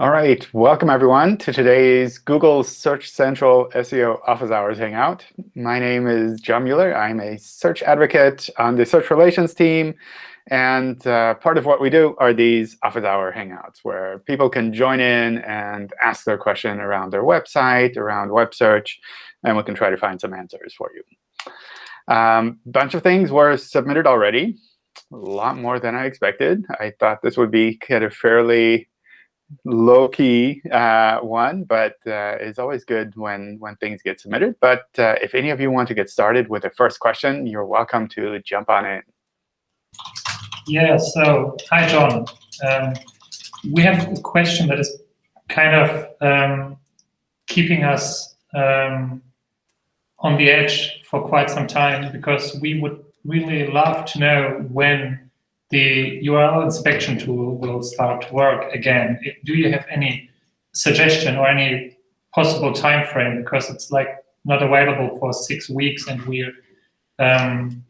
All right, welcome everyone to today's Google Search Central SEO Office Hours Hangout. My name is John Mueller. I'm a search advocate on the search relations team. And uh, part of what we do are these office hour hangouts, where people can join in and ask their question around their website, around web search, and we can try to find some answers for you. A um, bunch of things were submitted already, a lot more than I expected. I thought this would be kind of fairly low-key uh, one, but uh, it's always good when, when things get submitted. But uh, if any of you want to get started with the first question, you're welcome to jump on in. Yeah, so hi, John. Um, we have a question that is kind of um, keeping us um, on the edge for quite some time because we would really love to know when the URL inspection tool will start to work again. Do you have any suggestion or any possible time frame? Because it's like not available for six weeks, and we um,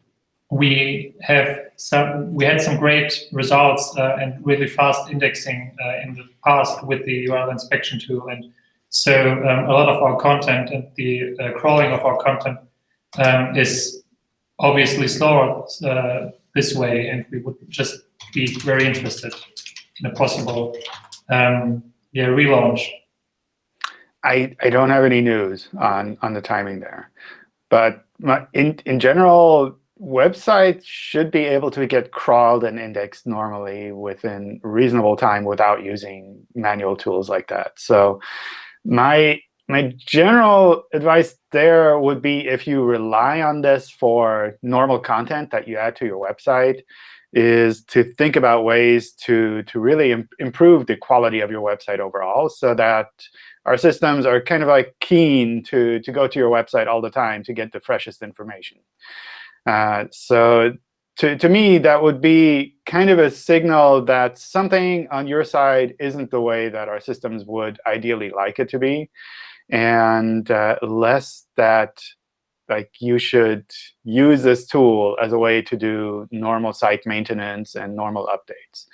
we have some we had some great results uh, and really fast indexing uh, in the past with the URL inspection tool, and so um, a lot of our content and the uh, crawling of our content um, is obviously slower uh, this way, and we would just be very interested in a possible um, yeah, relaunch. I, I don't have any news on, on the timing there. But my, in, in general, websites should be able to get crawled and indexed normally within reasonable time without using manual tools like that. So my my general advice there would be if you rely on this for normal content that you add to your website, is to think about ways to, to really Im improve the quality of your website overall so that our systems are kind of like keen to, to go to your website all the time to get the freshest information. Uh, so to, to me, that would be kind of a signal that something on your side isn't the way that our systems would ideally like it to be and uh, less that like you should use this tool as a way to do normal site maintenance and normal updates.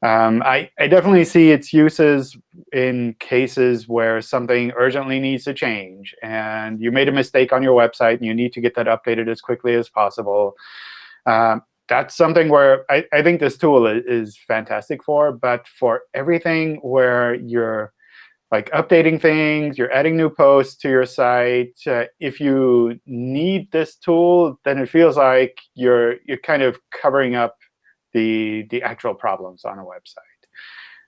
Um, I, I, definitely see its uses in cases where something urgently needs to change, and you made a mistake on your website, and you need to get that updated as quickly as possible. Um, that's something where I, I think this tool is, is fantastic for. But for everything where you're like updating things, you're adding new posts to your site. Uh, if you need this tool, then it feels like you're you're kind of covering up the the actual problems on a website.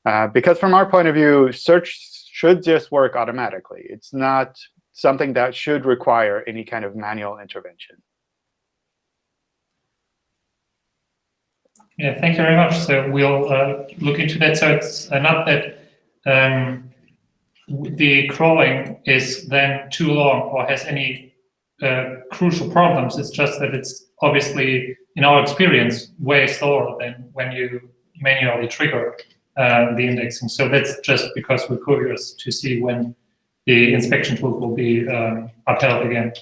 Uh, because from our point of view, search should just work automatically. It's not something that should require any kind of manual intervention. Yeah, thank you very much. So we'll uh, look into that. So it's not that um, the crawling is then too long or has any uh, crucial problems. It's just that it's obviously, in our experience, way slower than when you manually trigger uh, the indexing. So that's just because we're curious to see when the inspection tool will be um, upheld again.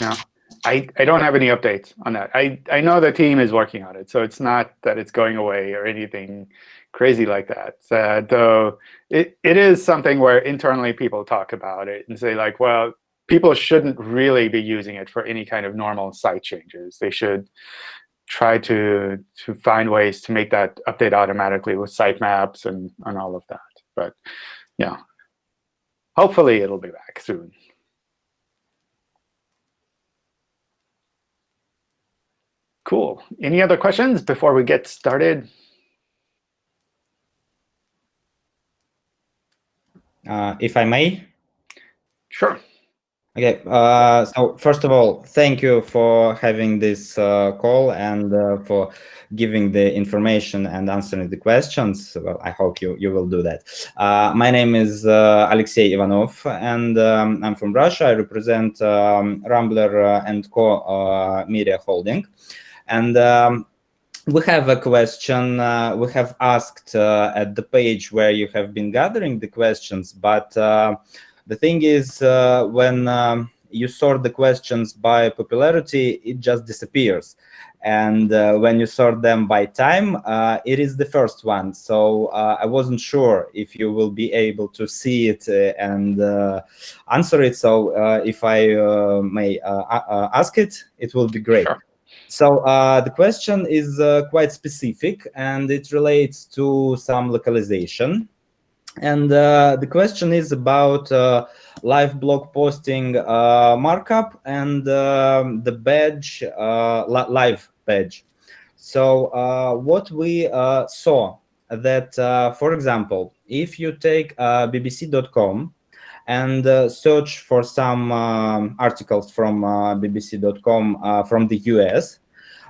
Yeah. I, I don't have any updates on that. I, I know the team is working on it, so it's not that it's going away or anything crazy like that. Uh, though it, it is something where internally people talk about it and say, like, well, people shouldn't really be using it for any kind of normal site changes. They should try to, to find ways to make that update automatically with sitemaps and, and all of that. But yeah, hopefully it'll be back soon. Cool. Any other questions before we get started? Uh, if I may? Sure. Okay, uh, so first of all, thank you for having this uh, call and uh, for giving the information and answering the questions. Well, I hope you, you will do that. Uh, my name is uh, Alexey Ivanov, and um, I'm from Russia. I represent um, Rambler and Co. Media Holding. And um, we have a question uh, we have asked uh, at the page where you have been gathering the questions, but uh, the thing is uh, when um, you sort the questions by popularity, it just disappears. And uh, when you sort them by time, uh, it is the first one. So I wasn't sure if you will be able to see it and answer it. So if I may ask it, it will be great. Sure. So the question is quite specific and it relates to some localization. And the question is about live blog posting markup and um, the badge live badge. So uh, what we uh, saw that, uh, for example, if you take uh, bbc.com and uh, search for some um, articles from uh, bbc.com from the US,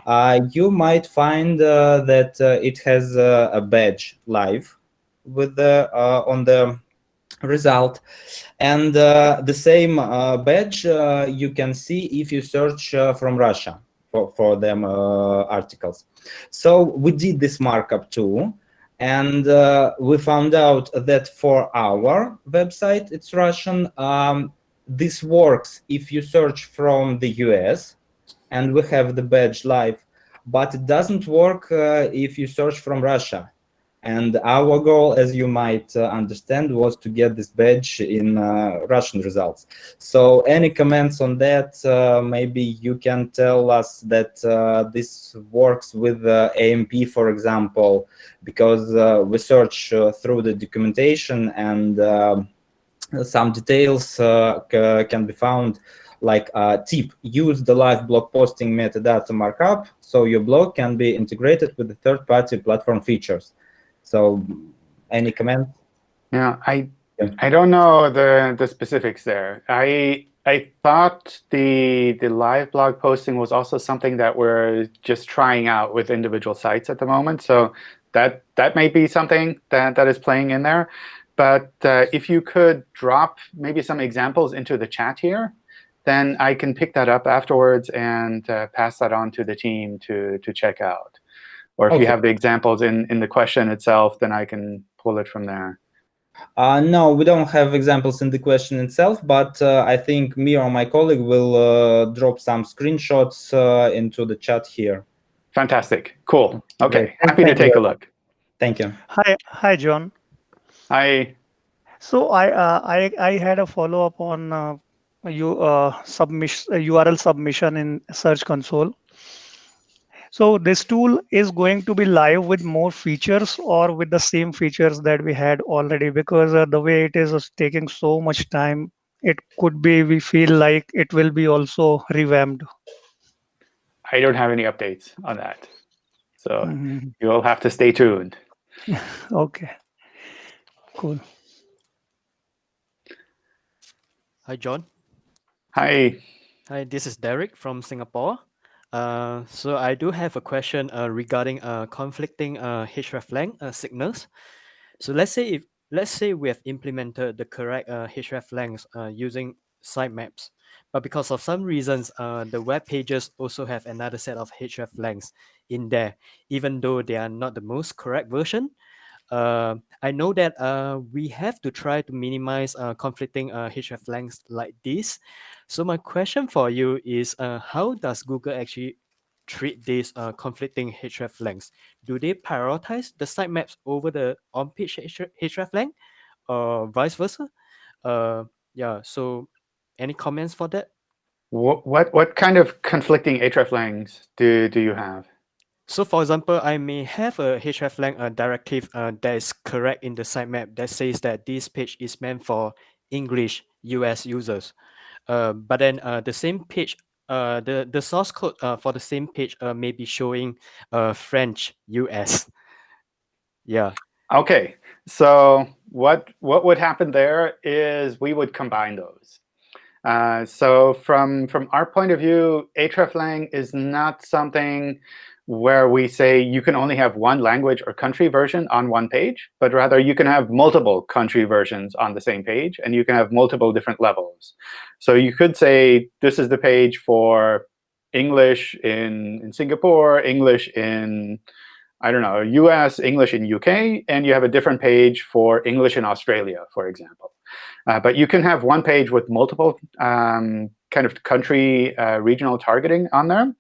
Uh, you might find uh, that uh, it has a badge live with the on the result and the same badge you can see if you search from Russia for, for them uh, articles. So we did this markup too. And uh, we found out that for our website, it's Russian, um, this works if you search from the US and we have the badge live, but it doesn't work uh, if you search from Russia. And our goal, as you might uh, understand, was to get this badge in uh, Russian results. So any comments on that? Uh, maybe you can tell us that uh, this works with AMP, for example, because uh, we search uh, through the documentation and some details can be found like uh, tip, use the live blog posting metadata markup so your blog can be integrated with the third-party platform features. So any comment? Yeah, I yeah. I don't know the the specifics there. I I thought the the live blog posting was also something that we're just trying out with individual sites at the moment. So that that may be something that that is playing in there. But uh, if you could drop maybe some examples into the chat here, then I can pick that up afterwards and uh, pass that on to the team to to check out. Or if okay. you have the examples in, in the question itself, then I can pull it from there. Uh, no, we don't have examples in the question itself, but uh, I think me or my colleague will uh, drop some screenshots uh, into the chat here. Fantastic. Cool. OK, happy Thank to take you. a look. Thank you. Hi, hi, John. Hi. So I uh, I I had a follow up on uh, you submission URL submission in Search Console. So this tool is going to be live with more features or with the same features that we had already because uh, the way it is taking so much time, it could be we feel like it will be also revamped. I don't have any updates on that. So mm -hmm. you'll have to stay tuned. okay, cool. Hi, John. Hi. Hi, this is Derek from Singapore. Uh, so I do have a question uh, regarding uh, conflicting uh, hreflang uh, signals. So let's say if let's say we have implemented the correct uh, hreflangs uh, using sitemaps, but because of some reasons, uh, the web pages also have another set of hreflangs in there, even though they are not the most correct version. Uh, I know that uh, we have to try to minimize uh, conflicting uh, hreflangs like this. So my question for you is, uh, how does Google actually treat these uh, conflicting hreflangs? Do they prioritize the sitemaps over the on-page hreflang or vice versa? Uh, yeah, so any comments for that? What, what, what kind of conflicting hreflangs do, do you have? So for example, I may have a hreflang uh, directive uh, that is correct in the sitemap that says that this page is meant for English US users. Uh, but then uh, the same page, uh, the, the source code uh, for the same page uh, may be showing uh, French US. yeah. Okay, so what, what would happen there is we would combine those. Uh, so from, from our point of view, hreflang is not something where we say you can only have one language or country version on one page, but rather you can have multiple country versions on the same page, and you can have multiple different levels. So you could say this is the page for English in, in Singapore, English in, I don't know, US, English in UK, and you have a different page for English in Australia, for example. Uh, but you can have one page with multiple um, kind of country uh, regional targeting on there.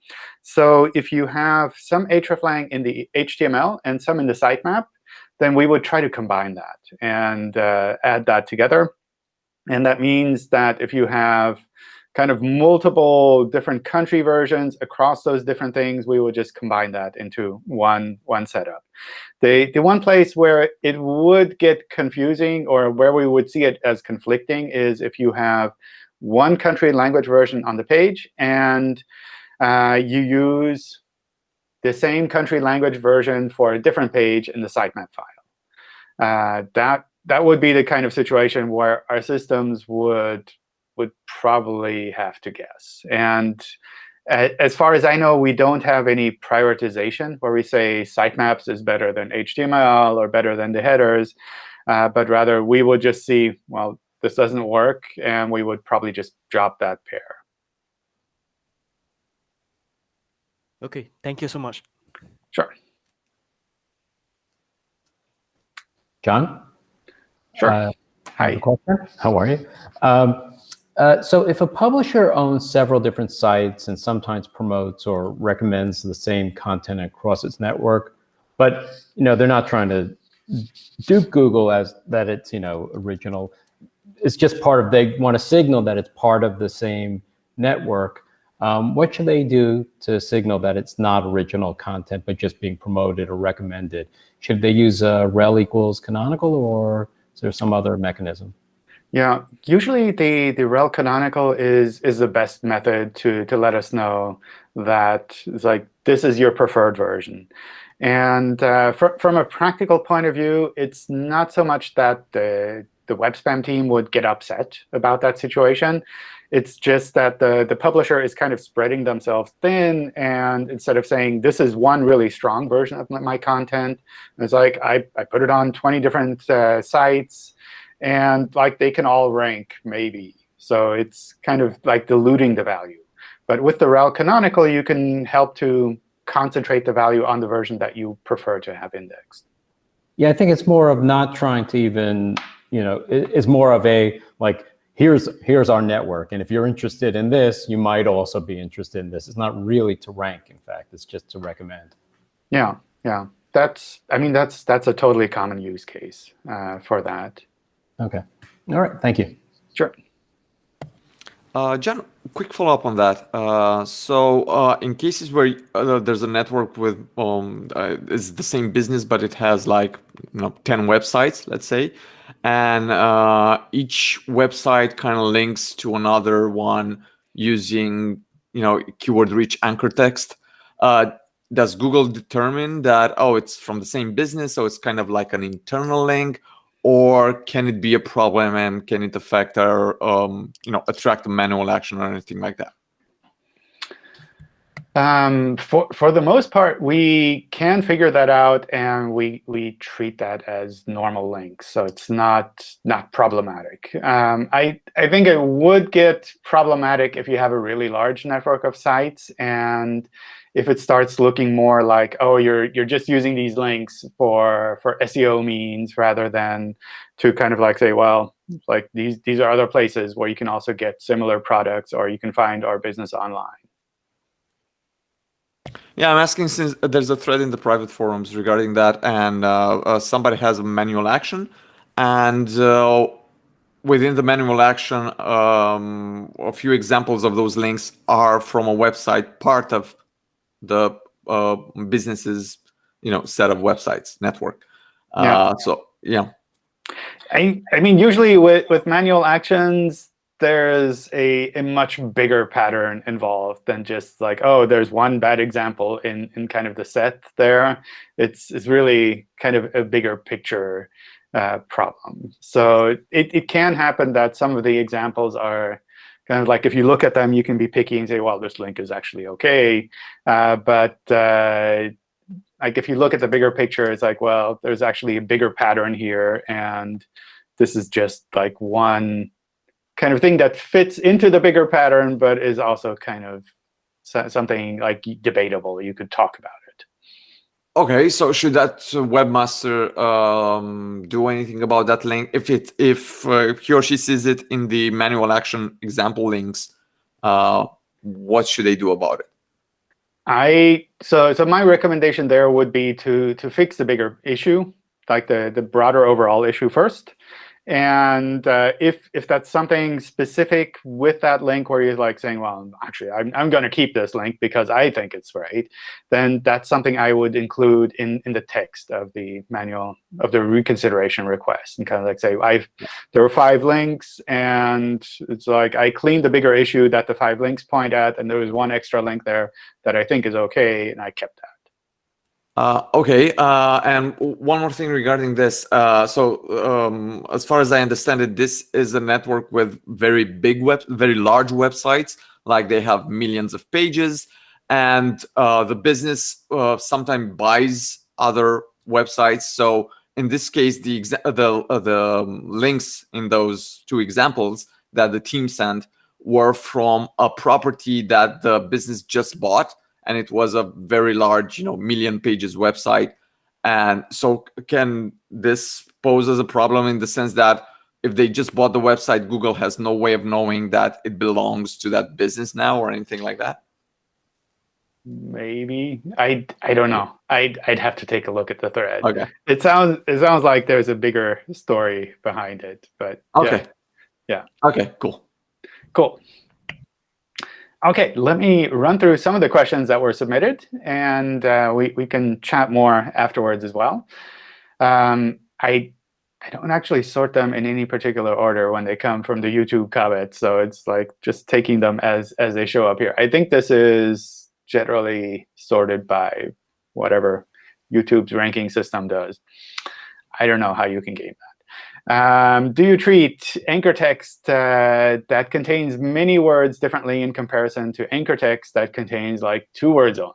So if you have some hreflang in the HTML and some in the sitemap, then we would try to combine that and uh, add that together. And that means that if you have kind of multiple different country versions across those different things, we would just combine that into one, one setup. The, the one place where it would get confusing or where we would see it as conflicting is if you have one country language version on the page and uh, you use the same country language version for a different page in the sitemap file. Uh, that that would be the kind of situation where our systems would would probably have to guess. And as far as I know, we don't have any prioritization where we say sitemaps is better than HTML or better than the headers, uh, but rather we would just see, well, this doesn't work, and we would probably just drop that pair. OK, thank you so much. Sure. John? Sure. Uh, Hi. question. How are you? Um, uh, so if a publisher owns several different sites and sometimes promotes or recommends the same content across its network, but you know they're not trying to dupe Google as that it's you know original. It's just part of they want to signal that it's part of the same network. Um, what should they do to signal that it's not original content but just being promoted or recommended? Should they use uh, rel equals canonical or is there some other mechanism? Yeah, usually the, the rel canonical is is the best method to to let us know that it's like this is your preferred version. And uh, fr from a practical point of view, it's not so much that the the web spam team would get upset about that situation. It's just that the, the publisher is kind of spreading themselves thin. And instead of saying, this is one really strong version of my content, it's like I, I put it on 20 different uh, sites. And like they can all rank, maybe. So it's kind of like diluting the value. But with the rel canonical, you can help to concentrate the value on the version that you prefer to have indexed. Yeah, I think it's more of not trying to even, you know, it's more of a like, here's here's our network. And if you're interested in this, you might also be interested in this. It's not really to rank, in fact. It's just to recommend. Yeah, yeah. That's, I mean, that's that's a totally common use case uh, for that. OK. All right. Thank you. Sure. Uh, John, quick follow-up on that. Uh, so uh, in cases where uh, there's a network with um, uh, it's the same business, but it has like you know 10 websites, let's say, and uh, each website kind of links to another one using you know keyword-rich anchor text. does Google determine that oh it's from the same business, so it's kind of like an internal link, or can it be a problem and can it affect our, um, you know, attract manual action or anything like that? Um, for for the most part, we can figure that out, and we we treat that as normal links, so it's not not problematic. Um, I I think it would get problematic if you have a really large network of sites and if it starts looking more like, oh, you're you're just using these links for for SEO means rather than to kind of like say, well, like these these are other places where you can also get similar products or you can find our business online. Yeah, I'm asking since there's a thread in the private forums regarding that, and uh, uh, somebody has a manual action, and uh, within the manual action, um, a few examples of those links are from a website part of the uh, business's you know set of websites network. Yeah. Uh, so yeah. I I mean usually with with manual actions there's a, a much bigger pattern involved than just like oh there's one bad example in in kind of the set there. It's it's really kind of a bigger picture uh, problem. So it, it can happen that some of the examples are kind of like if you look at them, you can be picky and say, well, this link is actually OK. Uh, but uh, like if you look at the bigger picture, it's like, well, there's actually a bigger pattern here. And this is just like one kind of thing that fits into the bigger pattern, but is also kind of something like debatable. You could talk about. Okay, so should that webmaster um, do anything about that link if it if uh, he or she sees it in the manual action example links? Uh, what should they do about it? I so so my recommendation there would be to to fix the bigger issue, like the the broader overall issue first, and uh, if if that's something specific with that link where you're like saying, well, actually, I'm, I'm going to keep this link because I think it's right, then that's something I would include in, in the text of the manual of the reconsideration request. And kind of like say, I've there were five links, and it's like I cleaned the bigger issue that the five links point at, and there was one extra link there that I think is OK, and I kept that. Uh, okay, uh, and one more thing regarding this. Uh, so, um, as far as I understand it, this is a network with very big web, very large websites. Like they have millions of pages, and uh, the business uh, sometimes buys other websites. So, in this case, the the uh, the links in those two examples that the team sent were from a property that the business just bought and it was a very large, you know, million pages website. And so can this pose as a problem in the sense that if they just bought the website, Google has no way of knowing that it belongs to that business now or anything like that? Maybe I I don't know. I'd I'd have to take a look at the thread. Okay. It sounds it sounds like there's a bigger story behind it, but okay. Yeah. yeah. Okay. Cool. Cool. OK, let me run through some of the questions that were submitted, and uh, we, we can chat more afterwards as well. Um, I, I don't actually sort them in any particular order when they come from the YouTube comments, so it's like just taking them as, as they show up here. I think this is generally sorted by whatever YouTube's ranking system does. I don't know how you can game that. Um, do you treat anchor text uh, that contains many words differently in comparison to anchor text that contains like two words only?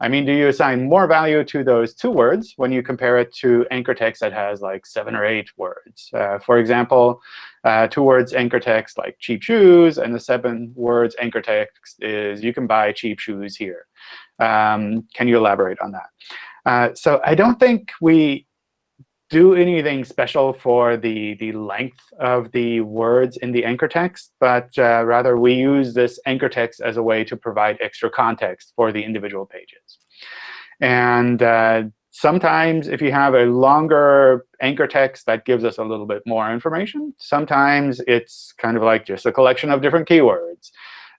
I mean, do you assign more value to those two words when you compare it to anchor text that has like seven or eight words? Uh, for example, uh, two words anchor text like cheap shoes, and the seven words anchor text is you can buy cheap shoes here. Um, can you elaborate on that? Uh, so I don't think we do anything special for the, the length of the words in the anchor text, but uh, rather we use this anchor text as a way to provide extra context for the individual pages. And uh, sometimes if you have a longer anchor text, that gives us a little bit more information. Sometimes it's kind of like just a collection of different keywords.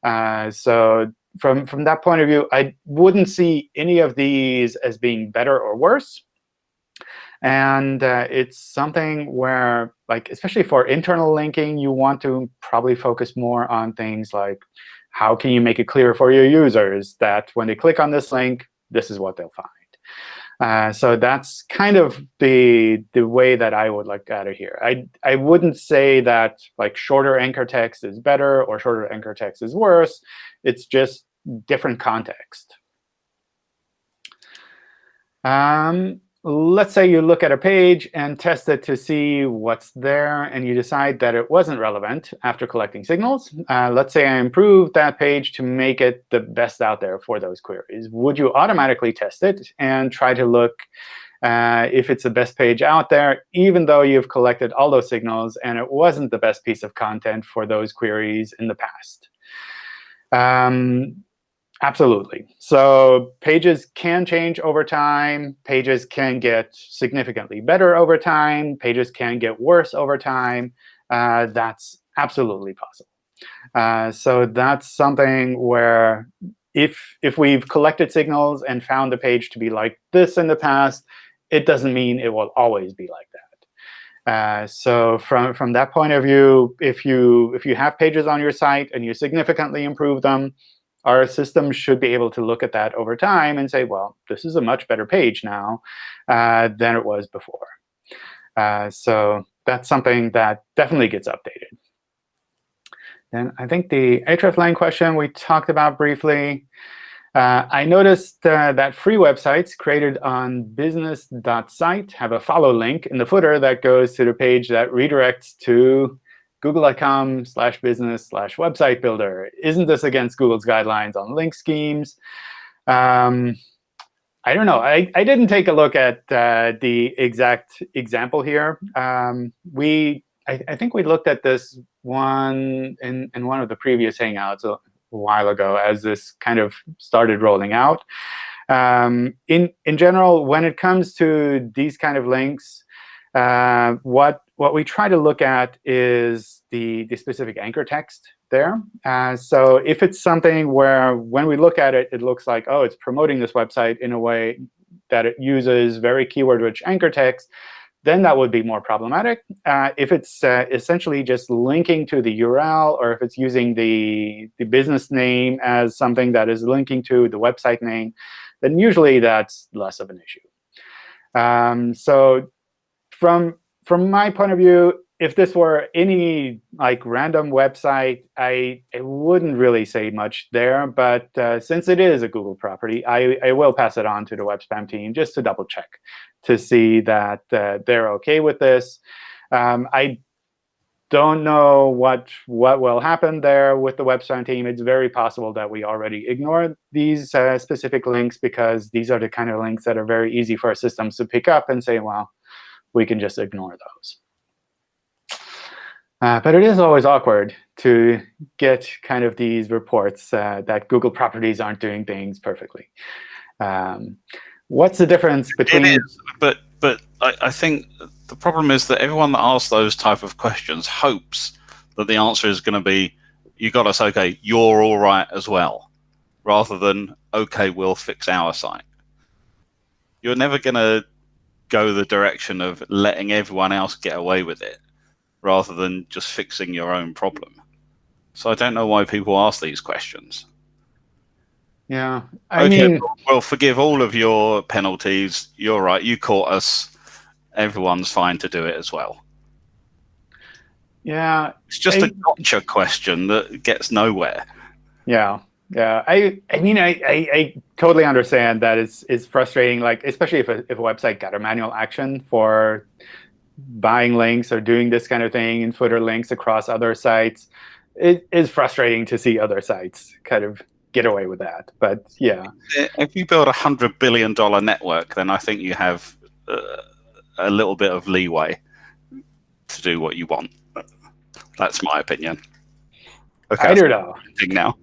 Uh, so from, from that point of view, I wouldn't see any of these as being better or worse. And uh, it's something where, like, especially for internal linking, you want to probably focus more on things like how can you make it clear for your users that when they click on this link, this is what they'll find. Uh, so that's kind of the the way that I would look at it here. I I wouldn't say that like shorter anchor text is better or shorter anchor text is worse. It's just different context. Um, let's say you look at a page and test it to see what's there, and you decide that it wasn't relevant after collecting signals. Uh, let's say I improved that page to make it the best out there for those queries. Would you automatically test it and try to look uh, if it's the best page out there, even though you've collected all those signals and it wasn't the best piece of content for those queries in the past? Um, Absolutely. So pages can change over time. Pages can get significantly better over time. Pages can get worse over time. Uh, that's absolutely possible. Uh, so that's something where if if we've collected signals and found the page to be like this in the past, it doesn't mean it will always be like that. Uh, so from from that point of view, if you if you have pages on your site and you significantly improve them, our system should be able to look at that over time and say, well, this is a much better page now uh, than it was before. Uh, so that's something that definitely gets updated. Then I think the hreflang question we talked about briefly. Uh, I noticed uh, that free websites created on business.site have a follow link in the footer that goes to the page that redirects to google.com slash business slash website builder. Isn't this against Google's guidelines on link schemes? Um, I don't know. I, I didn't take a look at uh, the exact example here. Um, we I, I, think we looked at this one in, in one of the previous Hangouts a, a while ago as this kind of started rolling out. Um, in in general, when it comes to these kind of links, uh, what what we try to look at is the the specific anchor text there. Uh, so if it's something where when we look at it, it looks like, oh, it's promoting this website in a way that it uses very keyword-rich anchor text, then that would be more problematic. Uh, if it's uh, essentially just linking to the URL, or if it's using the, the business name as something that is linking to the website name, then usually that's less of an issue. Um, so from, from my point of view, if this were any like random website, I, I wouldn't really say much there. But uh, since it is a Google property, I, I will pass it on to the web spam team just to double check to see that uh, they're OK with this. Um, I don't know what what will happen there with the web spam team. It's very possible that we already ignore these uh, specific links because these are the kind of links that are very easy for our systems to pick up and say, well, we can just ignore those. Uh, but it is always awkward to get kind of these reports uh, that Google properties aren't doing things perfectly. Um, what's the difference between? It is, but but I, I think the problem is that everyone that asks those type of questions hopes that the answer is going to be, you got us okay, you're all right as well, rather than okay, we'll fix our site. You're never going to go the direction of letting everyone else get away with it rather than just fixing your own problem. So I don't know why people ask these questions. Yeah, I okay, mean, we'll forgive all of your penalties. You're right. You caught us. Everyone's fine to do it as well. Yeah, it's just I, a gotcha question that gets nowhere. Yeah, yeah. I, I mean, I, I, I totally understand that it's, it's frustrating. Like, especially if a, if a website got a manual action for buying links or doing this kind of thing and footer links across other sites, it is frustrating to see other sites kind of get away with that. But yeah. If you build a $100 billion network, then I think you have uh, a little bit of leeway to do what you want. That's my opinion. Okay, I don't know. Now.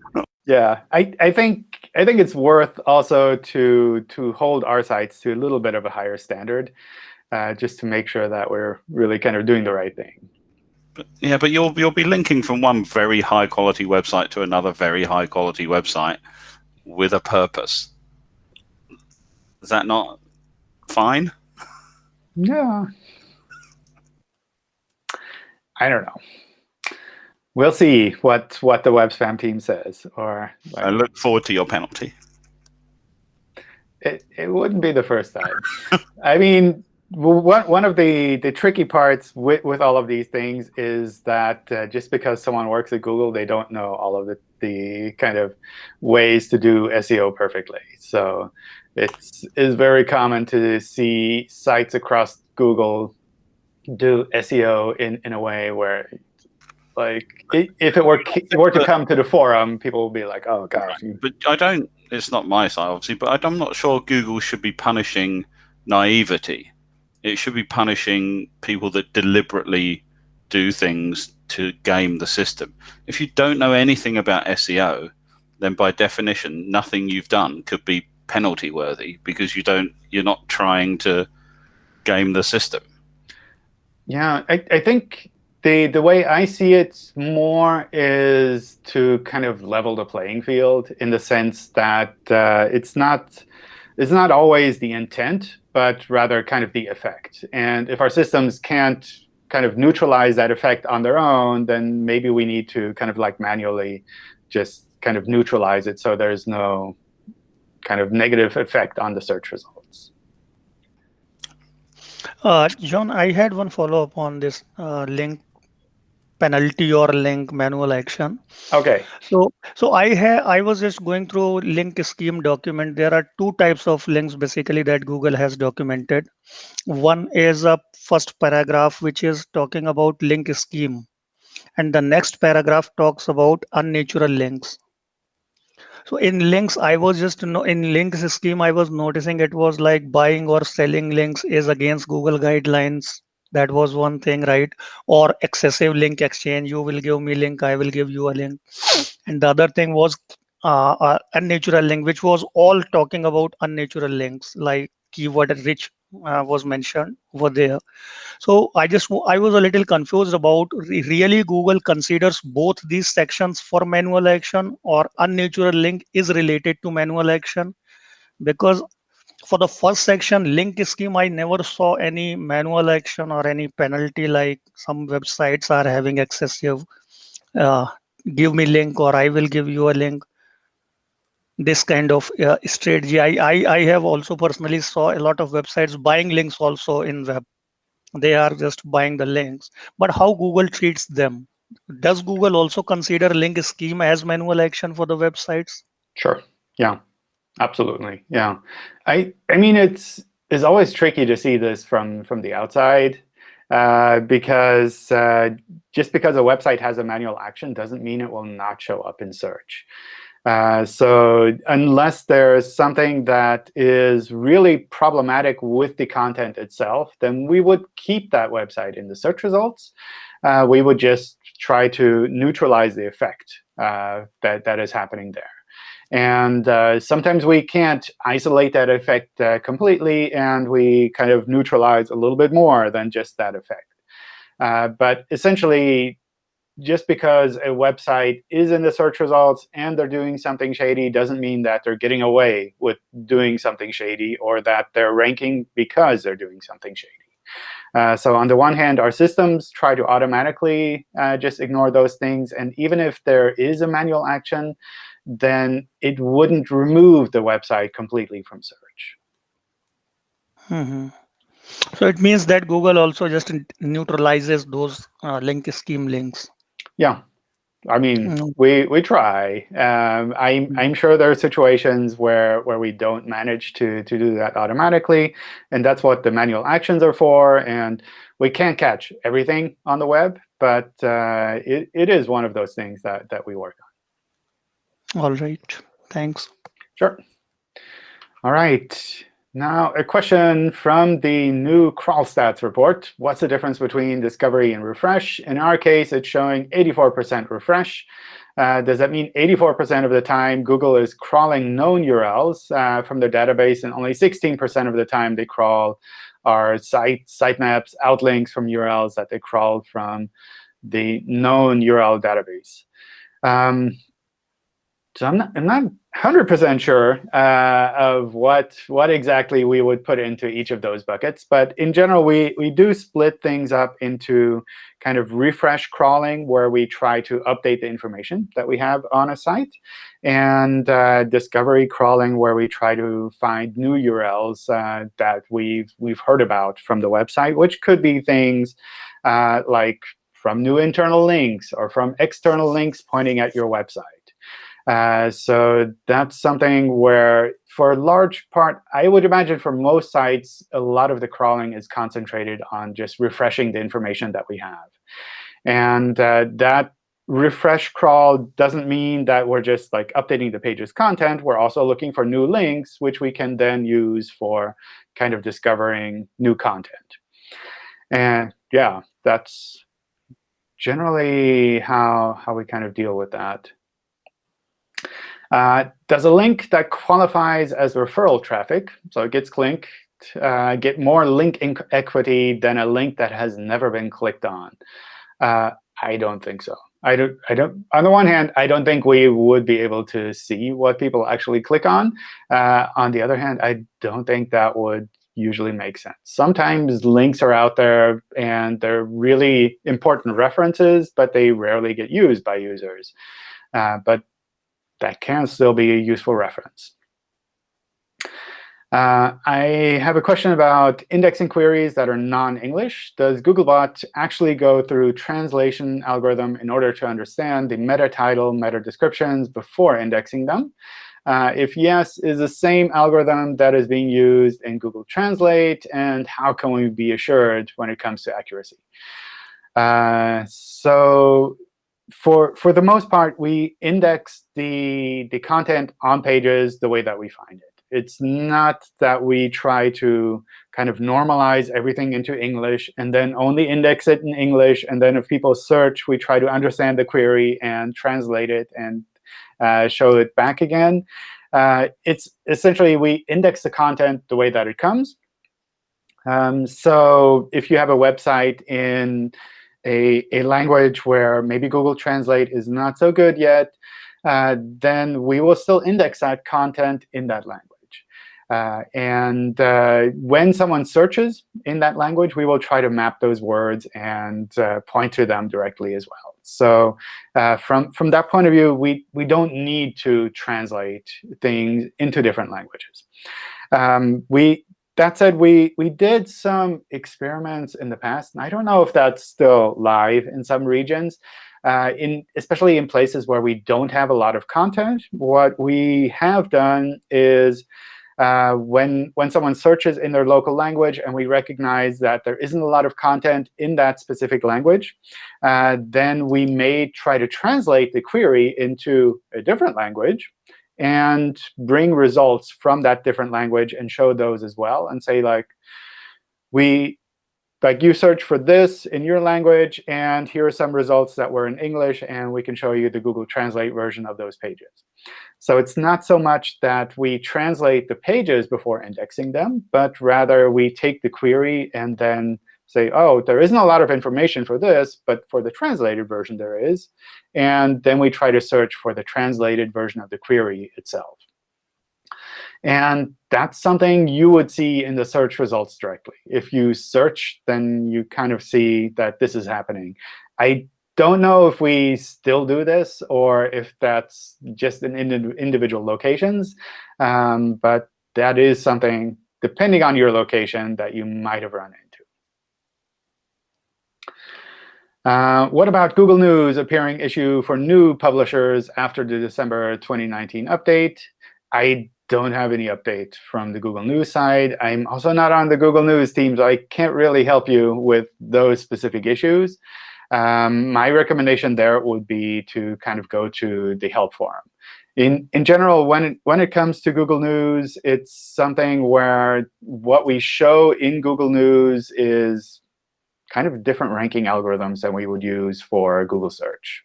Yeah, I, I think I think it's worth also to to hold our sites to a little bit of a higher standard uh, just to make sure that we're really kind of doing the right thing. But, yeah, but you'll you'll be linking from one very high quality website to another very high quality website with a purpose. Is that not fine? Yeah. I don't know. We'll see what what the web spam team says. Or like, I look forward to your penalty. It it wouldn't be the first time. I mean, one, one of the, the tricky parts with, with all of these things is that uh, just because someone works at Google, they don't know all of the, the kind of ways to do SEO perfectly. So it's, it's very common to see sites across Google do SEO in, in a way where like if it were it were to come to the forum, people will be like, "Oh gosh." But I don't. It's not my site, obviously, but I'm not sure Google should be punishing naivety it should be punishing people that deliberately do things to game the system. If you don't know anything about SEO, then by definition, nothing you've done could be penalty worthy because you don't you're not trying to game the system. Yeah, I, I think the the way I see it more is to kind of level the playing field in the sense that uh, it's not it's not always the intent but rather kind of the effect. And if our systems can't kind of neutralize that effect on their own, then maybe we need to kind of like manually just kind of neutralize it so there's no kind of negative effect on the search results. Uh, John, I had one follow-up on this uh, link penalty or link manual action. Okay. So so I have I was just going through link scheme document. There are two types of links basically that Google has documented. One is a first paragraph which is talking about link scheme, and the next paragraph talks about unnatural links. So in links, I was just no in links scheme, I was noticing it was like buying or selling links is against Google guidelines. That was one thing, right? Or excessive link exchange. You will give me link, I will give you a link. And the other thing was uh, uh, unnatural link, which was all talking about unnatural links, like keyword rich uh, was mentioned over there. So I just I was a little confused about really Google considers both these sections for manual action or unnatural link is related to manual action because for the first section link scheme I never saw any manual action or any penalty like some websites are having excessive uh, give me link or I will give you a link this kind of uh, strategy. I, I, I have also personally saw a lot of websites buying links also in web. They are just buying the links. But how Google treats them? Does Google also consider link scheme as manual action for the websites? Sure. Yeah. Absolutely. Yeah. I I mean it's it's always tricky to see this from from the outside. Uh, because uh, just because a website has a manual action doesn't mean it will not show up in search. Uh, so unless there's something that is really problematic with the content itself, then we would keep that website in the search results. Uh, we would just try to neutralize the effect uh, that, that is happening there. And uh, sometimes we can't isolate that effect uh, completely, and we kind of neutralize a little bit more than just that effect. but essentially, just because a website is in the search results and they're doing something shady doesn't mean that they're getting away with doing something shady or that they're ranking because they're doing something shady. Uh, so on the one hand, our systems try to automatically uh, just ignore those things. And even if there is a manual action, then it wouldn't remove the website completely from search. Mm -hmm. So it means that Google also just neutralizes those uh, link scheme links. Yeah, I mean, mm. we we try. Um, I'm mm. I'm sure there are situations where where we don't manage to to do that automatically, and that's what the manual actions are for. And we can't catch everything on the web, but uh, it it is one of those things that that we work on. All right. Thanks. Sure. All right. Now, a question from the new crawl stats report. What's the difference between discovery and refresh? In our case, it's showing 84% refresh. Uh, does that mean 84% of the time Google is crawling known URLs uh, from their database, and only 16% of the time they crawl our site sitemaps, outlinks from URLs that they crawled from the known URL database? Um, so I'm not, I'm not 100% sure uh, of what, what exactly we would put into each of those buckets. But in general, we, we do split things up into kind of refresh crawling, where we try to update the information that we have on a site, and uh, discovery crawling, where we try to find new URLs uh, that we've, we've heard about from the website, which could be things uh, like from new internal links or from external links pointing at your website. Uh, so that's something where, for a large part, I would imagine for most sites, a lot of the crawling is concentrated on just refreshing the information that we have. And uh, that refresh crawl doesn't mean that we're just like updating the page's content. We're also looking for new links, which we can then use for kind of discovering new content. And yeah, that's generally how, how we kind of deal with that. Uh, does a link that qualifies as referral traffic, so it gets clicked, uh, get more link equity than a link that has never been clicked on? Uh, I don't think so. I don't, I don't, on the one hand, I don't think we would be able to see what people actually click on. Uh, on the other hand, I don't think that would usually make sense. Sometimes links are out there and they're really important references, but they rarely get used by users. Uh, but that can still be a useful reference. Uh, I have a question about indexing queries that are non-English. Does Googlebot actually go through translation algorithm in order to understand the meta title, meta descriptions before indexing them? Uh, if yes, is the same algorithm that is being used in Google Translate, and how can we be assured when it comes to accuracy? Uh, so for for the most part, we index the the content on pages the way that we find it. It's not that we try to kind of normalize everything into English and then only index it in English. And then if people search, we try to understand the query and translate it and uh, show it back again. Uh, it's essentially we index the content the way that it comes. Um, so if you have a website in a, a language where maybe Google Translate is not so good yet, uh, then we will still index that content in that language. Uh, and uh, when someone searches in that language, we will try to map those words and uh, point to them directly as well. So uh, from, from that point of view, we, we don't need to translate things into different languages. Um, we, that said, we, we did some experiments in the past. And I don't know if that's still live in some regions. Uh, in especially in places where we don't have a lot of content, what we have done is uh, when, when someone searches in their local language and we recognize that there isn't a lot of content in that specific language, uh, then we may try to translate the query into a different language and bring results from that different language and show those as well and say, like, we like you search for this in your language, and here are some results that were in English, and we can show you the Google Translate version of those pages. So it's not so much that we translate the pages before indexing them, but rather we take the query and then say, oh, there isn't a lot of information for this, but for the translated version there is. And then we try to search for the translated version of the query itself. And that's something you would see in the search results directly. If you search, then you kind of see that this is happening. I don't know if we still do this or if that's just in individual locations. Um, but that is something, depending on your location, that you might have run into. Uh, what about Google News appearing issue for new publishers after the December 2019 update? I don't have any update from the Google News side. I'm also not on the Google News team, so I can't really help you with those specific issues. Um, my recommendation there would be to kind of go to the help forum. In, in general, when it, when it comes to Google News, it's something where what we show in Google News is kind of different ranking algorithms than we would use for Google search.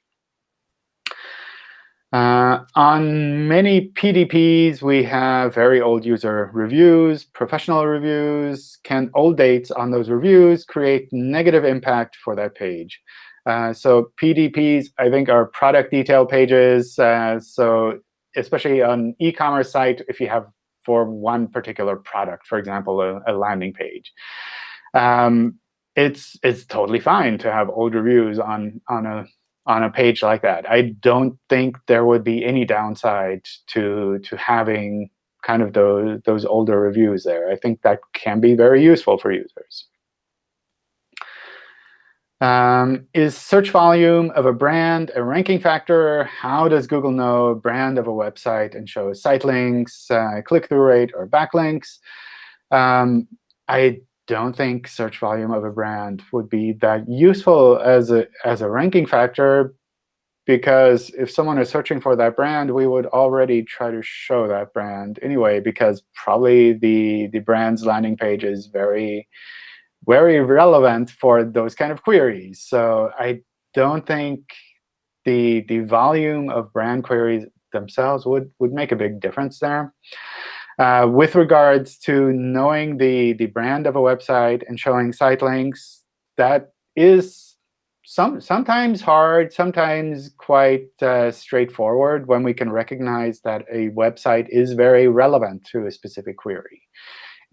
Uh, on many PDPs, we have very old user reviews, professional reviews. Can old dates on those reviews create negative impact for that page? Uh, so PDPs, I think, are product detail pages. Uh, so especially on e-commerce site, if you have for one particular product, for example, a, a landing page. Um, it's it's totally fine to have old reviews on on a on a page like that. I don't think there would be any downside to to having kind of those those older reviews there. I think that can be very useful for users. Um, is search volume of a brand a ranking factor? How does Google know brand of a website and show site links, uh, click-through rate, or backlinks? Um, I don't think search volume of a brand would be that useful as a, as a ranking factor because if someone is searching for that brand, we would already try to show that brand anyway, because probably the, the brand's landing page is very, very relevant for those kind of queries. So I don't think the, the volume of brand queries themselves would, would make a big difference there. Uh, with regards to knowing the, the brand of a website and showing site links, that is some, sometimes hard, sometimes quite uh, straightforward when we can recognize that a website is very relevant to a specific query.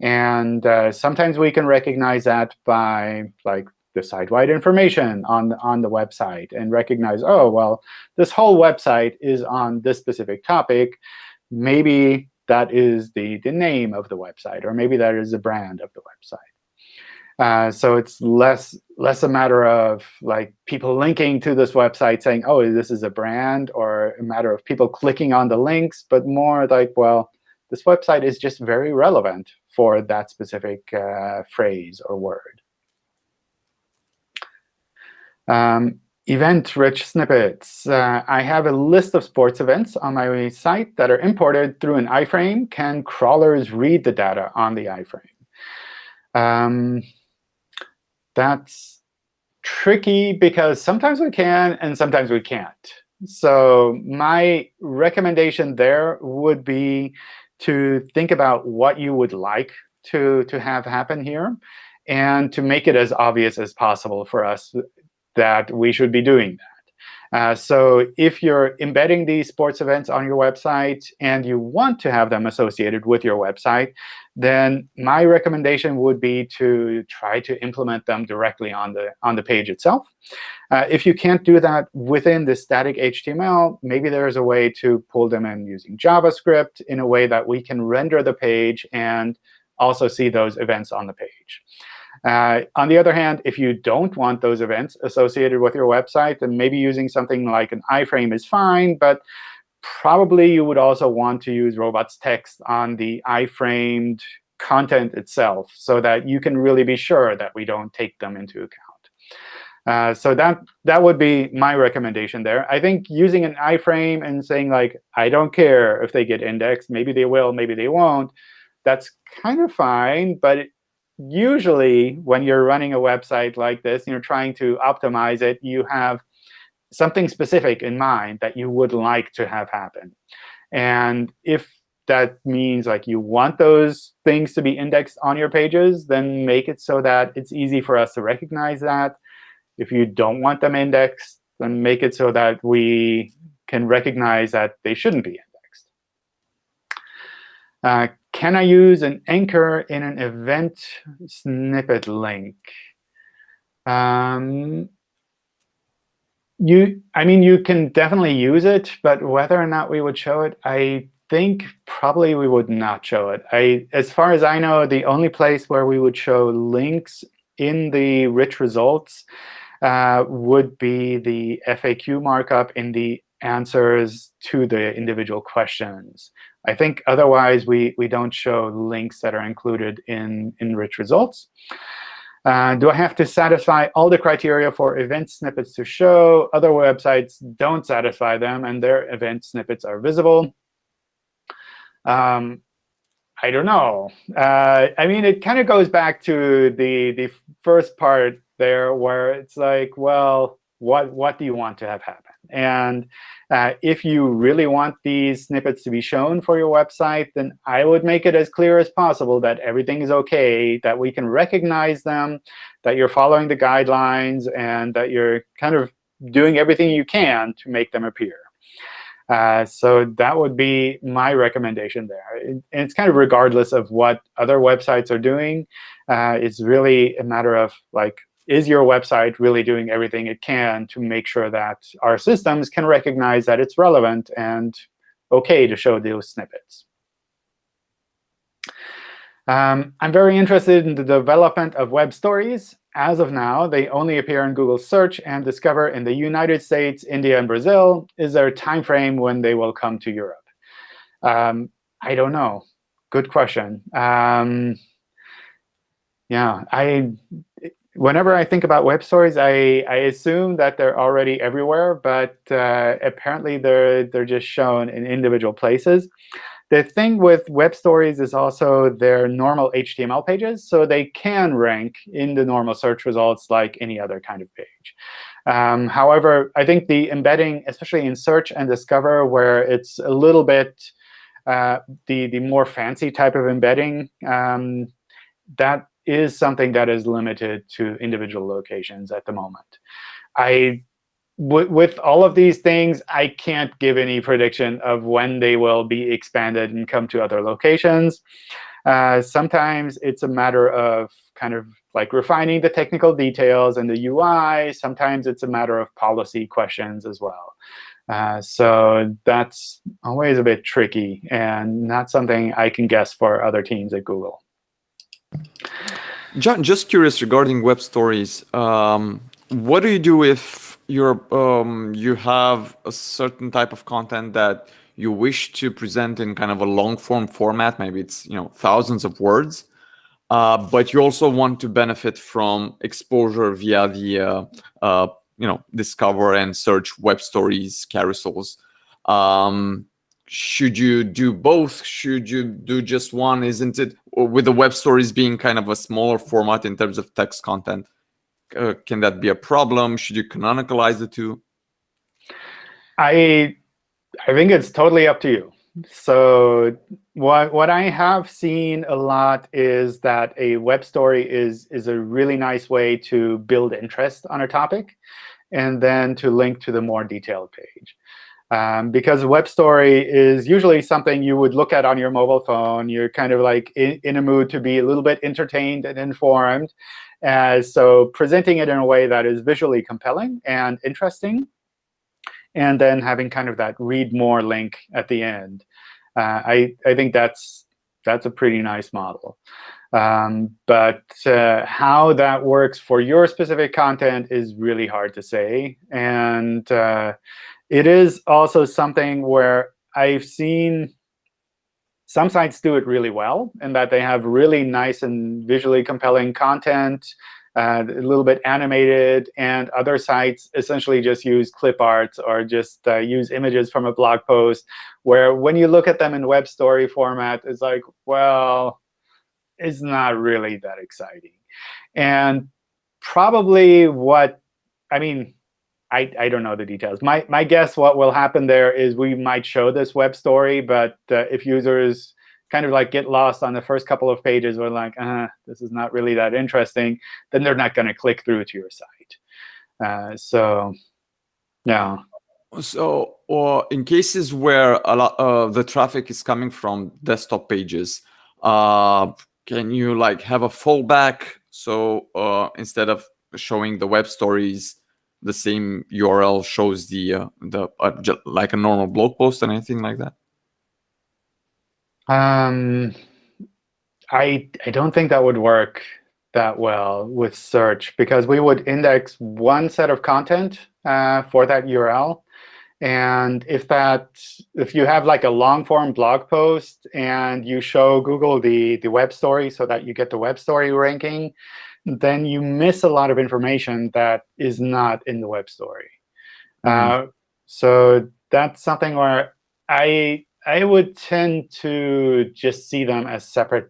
And uh, sometimes we can recognize that by like the site-wide information on, on the website and recognize, oh, well, this whole website is on this specific topic. Maybe that is the, the name of the website, or maybe that is the brand of the website. Uh, so it's less less a matter of like people linking to this website saying, oh, this is a brand, or a matter of people clicking on the links, but more like, well, this website is just very relevant for that specific uh, phrase or word. Um, event-rich snippets. Uh, I have a list of sports events on my site that are imported through an iframe. Can crawlers read the data on the iframe? Um, that's tricky because sometimes we can and sometimes we can't. So my recommendation there would be to think about what you would like to, to have happen here and to make it as obvious as possible for us that we should be doing that. Uh, so if you're embedding these sports events on your website and you want to have them associated with your website, then my recommendation would be to try to implement them directly on the, on the page itself. Uh, if you can't do that within the static HTML, maybe there is a way to pull them in using JavaScript in a way that we can render the page and also see those events on the page. Uh, on the other hand, if you don't want those events associated with your website, then maybe using something like an iframe is fine. But probably you would also want to use robots text on the iframed content itself so that you can really be sure that we don't take them into account. Uh, so that that would be my recommendation there. I think using an iframe and saying like, I don't care if they get indexed, maybe they will, maybe they won't, that's kind of fine. But usually when you're running a website like this you're trying to optimize it, you have something specific in mind that you would like to have happen. And if that means like you want those things to be indexed on your pages, then make it so that it's easy for us to recognize that. If you don't want them indexed, then make it so that we can recognize that they shouldn't be. Uh, can I use an anchor in an event snippet link? Um, you, I mean, you can definitely use it, but whether or not we would show it, I think probably we would not show it. I, as far as I know, the only place where we would show links in the rich results uh, would be the FAQ markup in the answers to the individual questions. I think otherwise we, we don't show links that are included in, in rich results. Uh, do I have to satisfy all the criteria for event snippets to show? Other websites don't satisfy them, and their event snippets are visible. Um, I don't know. Uh, I mean, it kind of goes back to the, the first part there, where it's like, well, what, what do you want to have happen? And uh, if you really want these snippets to be shown for your website, then I would make it as clear as possible that everything is OK, that we can recognize them, that you're following the guidelines, and that you're kind of doing everything you can to make them appear. Uh, so that would be my recommendation there. and it's kind of regardless of what other websites are doing. Uh, it's really a matter of like is your website really doing everything it can to make sure that our systems can recognize that it's relevant and OK to show those snippets? Um, I'm very interested in the development of web stories. As of now, they only appear in Google Search and Discover in the United States, India, and Brazil. Is there a time frame when they will come to Europe? Um, I don't know. Good question. Um, yeah, I whenever I think about web stories, I, I assume that they're already everywhere, but uh, apparently they're, they're just shown in individual places. The thing with web stories is also their normal HTML pages, so they can rank in the normal search results like any other kind of page. Um, however, I think the embedding, especially in search and discover, where it's a little bit uh, the, the more fancy type of embedding, um, that is something that is limited to individual locations at the moment. I, with all of these things, I can't give any prediction of when they will be expanded and come to other locations. Uh, sometimes it's a matter of kind of like refining the technical details and the UI. Sometimes it's a matter of policy questions as well. Uh, so that's always a bit tricky and not something I can guess for other teams at Google. John, just curious regarding web stories. Um, what do you do if you're um, you have a certain type of content that you wish to present in kind of a long form format? Maybe it's you know thousands of words, uh, but you also want to benefit from exposure via the uh, uh, you know discover and search web stories, carousels. Um, should you do both? Should you do just one? Isn't it with the web stories being kind of a smaller format in terms of text content? Uh, can that be a problem? Should you canonicalize the two? I I think it's totally up to you. So what what I have seen a lot is that a web story is is a really nice way to build interest on a topic, and then to link to the more detailed page. Um, because a web story is usually something you would look at on your mobile phone. You're kind of like in, in a mood to be a little bit entertained and informed. Uh, so presenting it in a way that is visually compelling and interesting and then having kind of that read more link at the end. Uh, I, I think that's, that's a pretty nice model. Um, but uh, how that works for your specific content is really hard to say. And uh, it is also something where I've seen some sites do it really well in that they have really nice and visually compelling content uh, a little bit animated, and other sites essentially just use clip art or just uh, use images from a blog post, where when you look at them in web story format, it's like, well, it's not really that exciting. And probably what, I mean, I, I don't know the details. My, my guess what will happen there is we might show this web story, but uh, if users kind of like get lost on the first couple of pages or like, uh, this is not really that interesting, then they're not going to click through to your site. Uh, so, yeah. So, or in cases where a lot of the traffic is coming from desktop pages, uh, can you like have a fallback? So uh, instead of showing the web stories, the same URL shows the uh, the uh, like a normal blog post and anything like that. Um, I I don't think that would work that well with search because we would index one set of content uh, for that URL. And if that if you have like a long form blog post and you show Google the the web story so that you get the web story ranking, then you miss a lot of information that is not in the web story. Mm -hmm. uh, so that's something where I I would tend to just see them as separate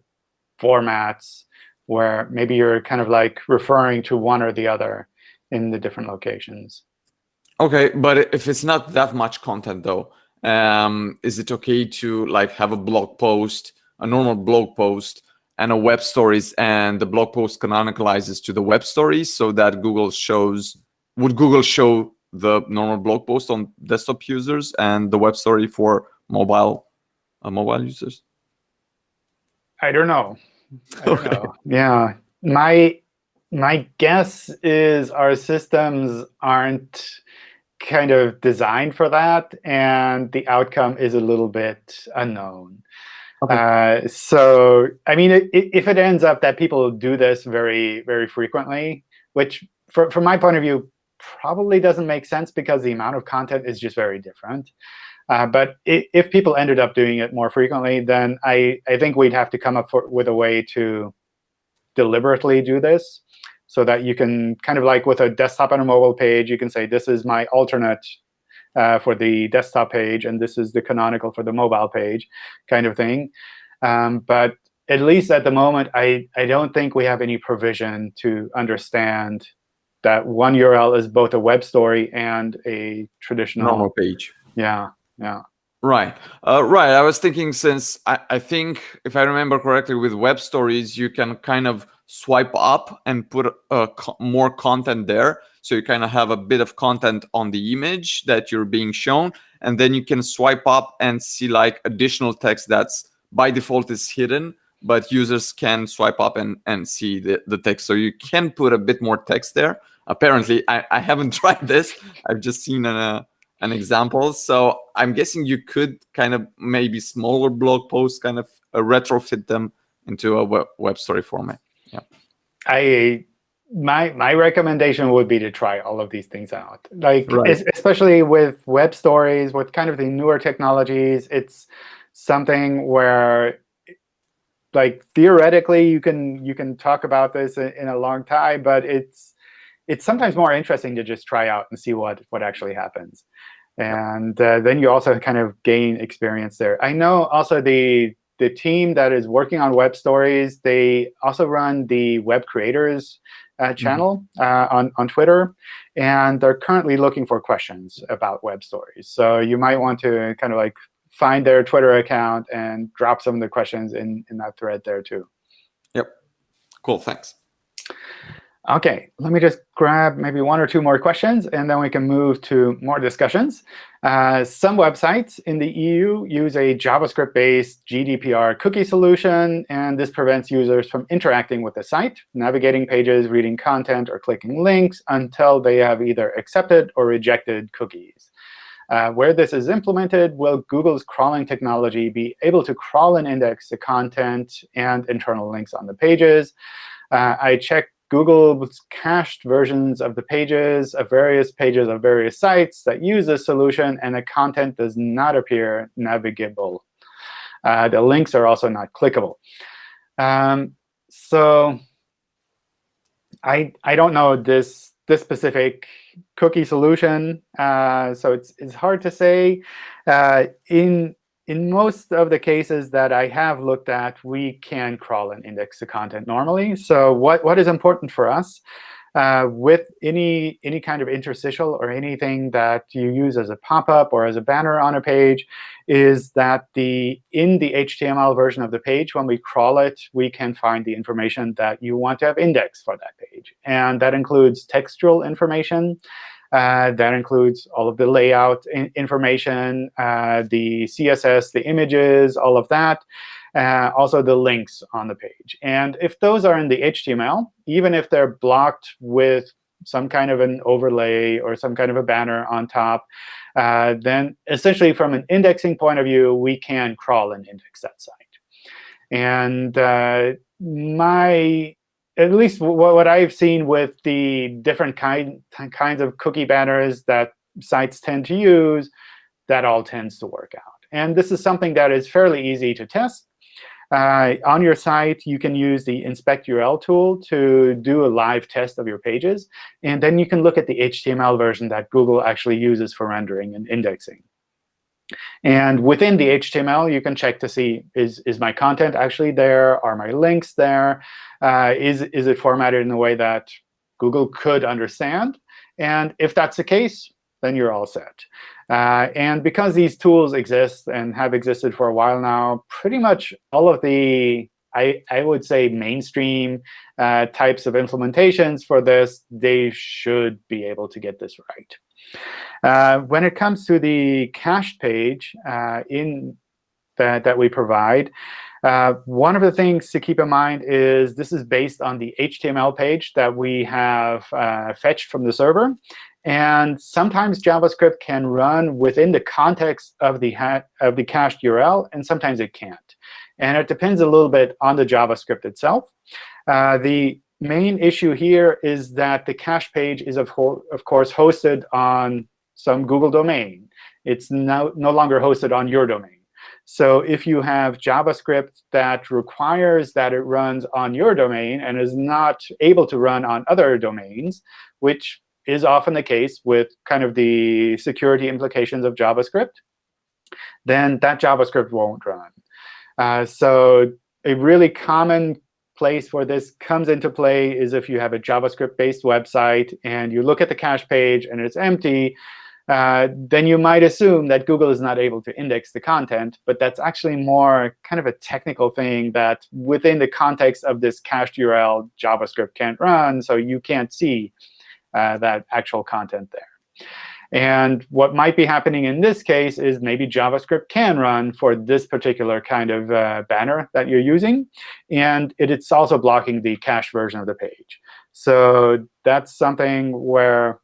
formats where maybe you're kind of like referring to one or the other in the different locations. OK, but if it's not that much content, though, um, is it OK to like have a blog post, a normal blog post, and a web stories, and the blog post canonicalizes to the web stories so that Google shows, would Google show the normal blog post on desktop users and the web story for mobile uh, mobile users? I don't know. I don't okay. know. Yeah, my my guess is our systems aren't kind of designed for that, and the outcome is a little bit unknown. Okay. Uh, so, I mean, it, it, if it ends up that people do this very, very frequently, which for, from my point of view probably doesn't make sense because the amount of content is just very different. Uh, but if people ended up doing it more frequently, then I, I think we'd have to come up for, with a way to deliberately do this so that you can kind of like with a desktop and a mobile page, you can say, this is my alternate uh, for the desktop page, and this is the canonical for the mobile page kind of thing. Um, but at least at the moment, I, I don't think we have any provision to understand that one URL is both a web story and a traditional normal page. Yeah yeah right uh, right i was thinking since I, I think if i remember correctly with web stories you can kind of swipe up and put uh, co more content there so you kind of have a bit of content on the image that you're being shown and then you can swipe up and see like additional text that's by default is hidden but users can swipe up and and see the, the text so you can put a bit more text there apparently i, I haven't tried this i've just seen an, uh, an example. So I'm guessing you could kind of maybe smaller blog posts kind of uh, retrofit them into a web, web story format. Yeah. I my my recommendation would be to try all of these things out. Like right. especially with web stories, with kind of the newer technologies, it's something where like theoretically you can you can talk about this in, in a long time, but it's it's sometimes more interesting to just try out and see what, what actually happens. And uh, then you also kind of gain experience there. I know also the, the team that is working on web stories, they also run the web creators uh, mm-hmm. channel mm -hmm. on, on Twitter. And they're currently looking for questions about web stories. So you might want to kind of like find their Twitter account and drop some of the questions in, in that thread there too. Yep. Cool. Thanks. OK, let me just grab maybe one or two more questions, and then we can move to more discussions. Uh, some websites in the EU use a JavaScript-based GDPR cookie solution, and this prevents users from interacting with the site, navigating pages, reading content, or clicking links until they have either accepted or rejected cookies. Uh, where this is implemented, will Google's crawling technology be able to crawl and index the content and internal links on the pages? Uh, I checked Google's cached versions of the pages of various pages of various sites that use this solution, and the content does not appear navigable. Uh, the links are also not clickable. Um, so I I don't know this this specific cookie solution, uh, so it's it's hard to say. Uh, in in most of the cases that I have looked at, we can crawl and index the content normally. So what, what is important for us uh, with any, any kind of interstitial or anything that you use as a pop-up or as a banner on a page is that the in the HTML version of the page, when we crawl it, we can find the information that you want to have indexed for that page. And that includes textual information. Uh, that includes all of the layout in information, uh, the CSS, the images, all of that, uh, also the links on the page. And if those are in the HTML, even if they're blocked with some kind of an overlay or some kind of a banner on top, uh, then essentially from an indexing point of view, we can crawl and index that site. And uh, my at least what I've seen with the different kind, kinds of cookie banners that sites tend to use, that all tends to work out. And this is something that is fairly easy to test. Uh, on your site, you can use the inspect URL tool to do a live test of your pages. And then you can look at the HTML version that Google actually uses for rendering and indexing. And within the HTML, you can check to see, is, is my content actually there? Are my links there? Uh, is, is it formatted in a way that Google could understand? And if that's the case, then you're all set. Uh, and because these tools exist and have existed for a while now, pretty much all of the, I, I would say, mainstream uh, types of implementations for this, they should be able to get this right. Uh, when it comes to the cached page uh, in that, that we provide, uh, one of the things to keep in mind is this is based on the HTML page that we have uh, fetched from the server. And sometimes JavaScript can run within the context of the, of the cached URL, and sometimes it can't. And it depends a little bit on the JavaScript itself. Uh, the main issue here is that the cache page is, of, of course, hosted on some Google domain. It's no, no longer hosted on your domain. So if you have JavaScript that requires that it runs on your domain and is not able to run on other domains, which is often the case with kind of the security implications of JavaScript, then that JavaScript won't run. Uh, so a really common place where this comes into play is if you have a JavaScript-based website and you look at the cache page and it's empty, uh, then you might assume that Google is not able to index the content. But that's actually more kind of a technical thing that within the context of this cached URL, JavaScript can't run, so you can't see uh, that actual content there. And what might be happening in this case is maybe JavaScript can run for this particular kind of uh, banner that you're using. And it, it's also blocking the cache version of the page. So that's something where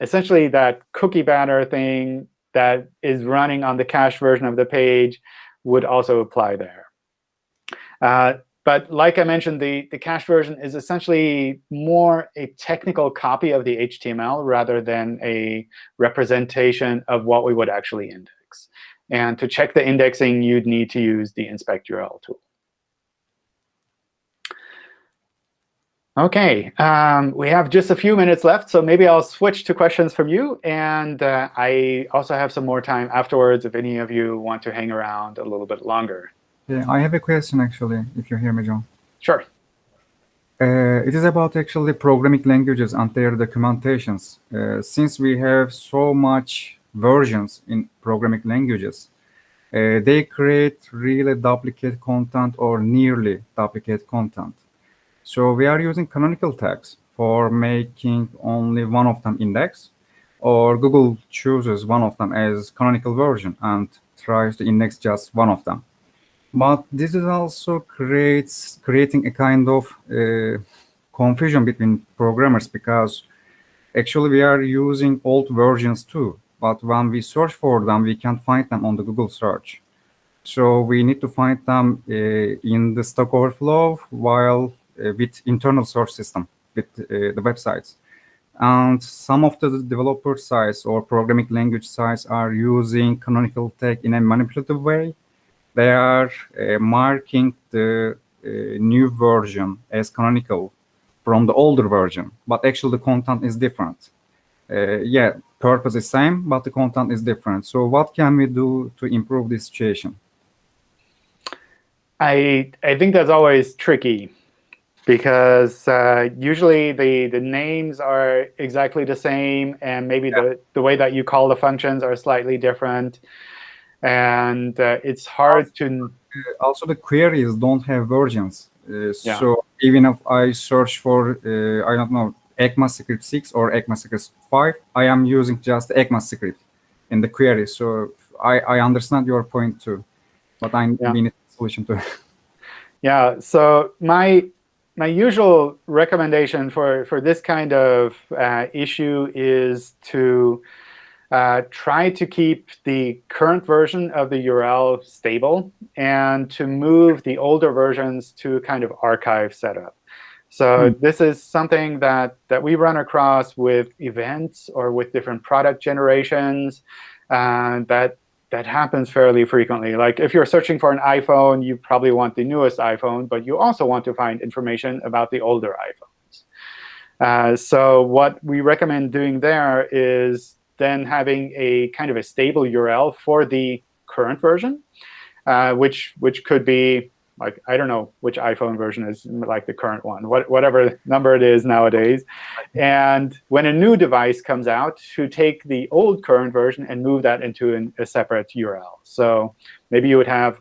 essentially that cookie banner thing that is running on the cache version of the page would also apply there. Uh, but like I mentioned, the, the cache version is essentially more a technical copy of the HTML rather than a representation of what we would actually index. And to check the indexing, you'd need to use the inspect URL tool. OK, um, we have just a few minutes left, so maybe I'll switch to questions from you. And uh, I also have some more time afterwards if any of you want to hang around a little bit longer. Yeah, I have a question, actually, if you hear me, John. Sure. Uh, it is about actually programming languages and their documentations. Uh, since we have so much versions in programming languages, uh, they create really duplicate content or nearly duplicate content. So we are using canonical tags for making only one of them index, or Google chooses one of them as canonical version and tries to index just one of them. But this is also creates creating a kind of uh, confusion between programmers because actually we are using old versions too. But when we search for them, we can't find them on the Google search. So we need to find them uh, in the Stack Overflow while uh, with internal source system with uh, the websites. And some of the developer sites or programming language sites are using canonical tag in a manipulative way they are uh, marking the uh, new version as canonical from the older version, but actually the content is different. Uh, yeah, purpose is same, but the content is different. So what can we do to improve this situation? I I think that's always tricky because uh, usually the the names are exactly the same, and maybe yeah. the the way that you call the functions are slightly different and uh, it's hard to. Also, the queries don't have versions. Uh, yeah. So even if I search for, uh, I don't know, ECMAScript 6 or ECMAScript 5, I am using just ECMAScript in the query. So I, I understand your point too, but I yeah. need a solution to Yeah, so my my usual recommendation for, for this kind of uh, issue is to uh, try to keep the current version of the URL stable and to move the older versions to kind of archive setup. So hmm. this is something that, that we run across with events or with different product generations uh, that, that happens fairly frequently. Like if you're searching for an iPhone, you probably want the newest iPhone, but you also want to find information about the older iPhones. Uh, so what we recommend doing there is then having a kind of a stable URL for the current version, uh, which which could be like I don't know which iPhone version is like the current one, what, whatever number it is nowadays. And when a new device comes out, to take the old current version and move that into an, a separate URL. So maybe you would have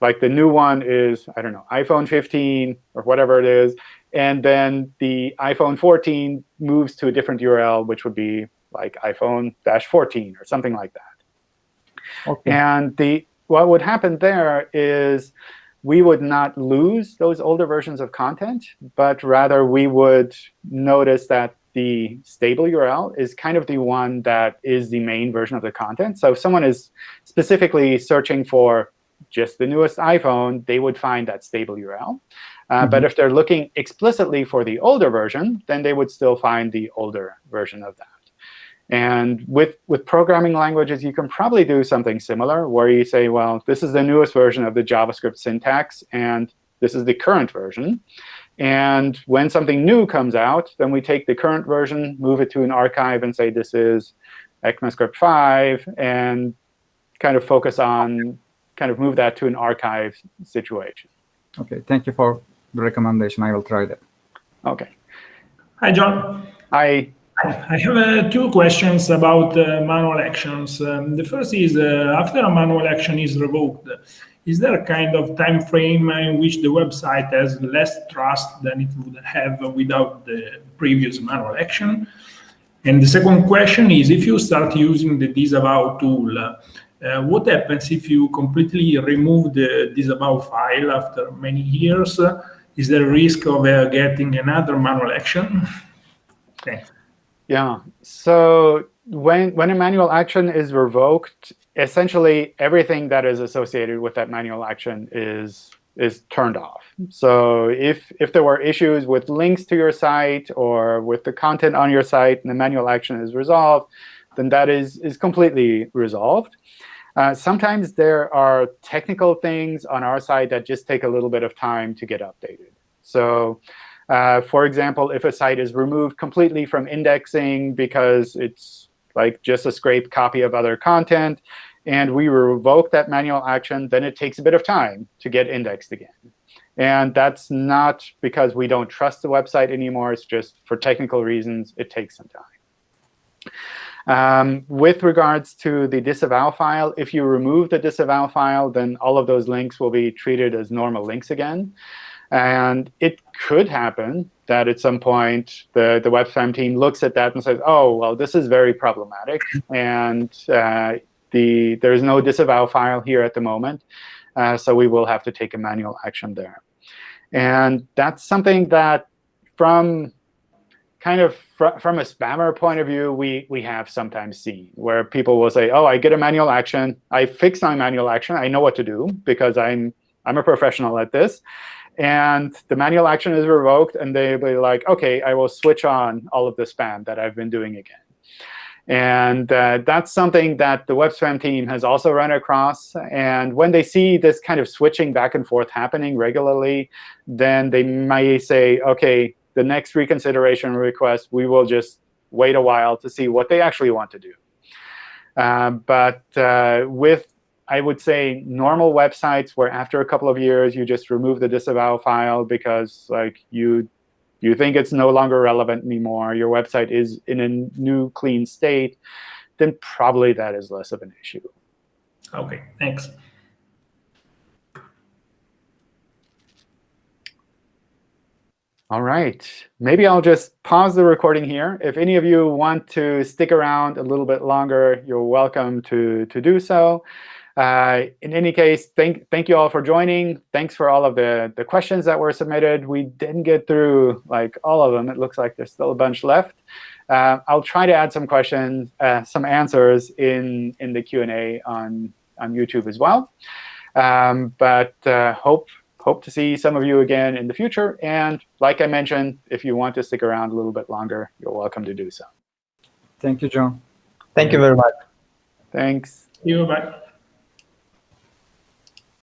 like the new one is I don't know iPhone 15 or whatever it is, and then the iPhone 14 moves to a different URL, which would be like iPhone dash 14 or something like that. Okay. And the what would happen there is we would not lose those older versions of content, but rather we would notice that the stable URL is kind of the one that is the main version of the content. So if someone is specifically searching for just the newest iPhone, they would find that stable URL. Uh, mm -hmm. But if they're looking explicitly for the older version, then they would still find the older version of that. And with, with programming languages, you can probably do something similar, where you say, well, this is the newest version of the JavaScript syntax, and this is the current version. And when something new comes out, then we take the current version, move it to an archive, and say this is ECMAScript 5, and kind of focus on kind of move that to an archive situation. OK, thank you for the recommendation. I will try that. OK. Hi, John. Hi. I have uh, two questions about uh, manual actions. Um, the first is, uh, after a manual action is revoked, is there a kind of time frame in which the website has less trust than it would have without the previous manual action? And the second question is, if you start using the disavow tool, uh, what happens if you completely remove the disavow file after many years? Is there a risk of uh, getting another manual action? Thanks. Yeah. So when when a manual action is revoked, essentially everything that is associated with that manual action is is turned off. So if if there were issues with links to your site or with the content on your site and the manual action is resolved, then that is is completely resolved. Uh, sometimes there are technical things on our side that just take a little bit of time to get updated. So Uh, for example, if a site is removed completely from indexing because it's like just a scraped copy of other content, and we revoke that manual action, then it takes a bit of time to get indexed again. And that's not because we don't trust the website anymore. It's just for technical reasons, it takes some time. Um, with regards to the disavow file, if you remove the disavow file, then all of those links will be treated as normal links again. And it could happen that at some point the, the WebSpam team looks at that and says, oh, well, this is very problematic. And uh, the, there's no disavow file here at the moment. Uh, so we will have to take a manual action there. And that's something that from kind of fr from a spammer point of view, we, we have sometimes seen, where people will say, oh, I get a manual action. I fix my manual action. I know what to do because I'm, I'm a professional at this. And the manual action is revoked, and they'll be like, OK, I will switch on all of the spam that I've been doing again. And uh, that's something that the web spam team has also run across. And when they see this kind of switching back and forth happening regularly, then they may say, OK, the next reconsideration request, we will just wait a while to see what they actually want to do. Uh, but uh, with, I would say, normal websites where after a couple of years you just remove the disavow file because like you you think it's no longer relevant anymore, your website is in a new clean state, then probably that is less of an issue. OK, thanks. All right. Maybe I'll just pause the recording here. If any of you want to stick around a little bit longer, you're welcome to, to do so. Uh, in any case, thank, thank you all for joining. Thanks for all of the, the questions that were submitted. We didn't get through like all of them. It looks like there's still a bunch left. Uh, I'll try to add some questions, uh, some answers in, in the Q&A on, on YouTube as well. Um, but uh, hope, hope to see some of you again in the future. And like I mentioned, if you want to stick around a little bit longer, you're welcome to do so. Thank you, John. Thank you very much. Thanks. You, bye.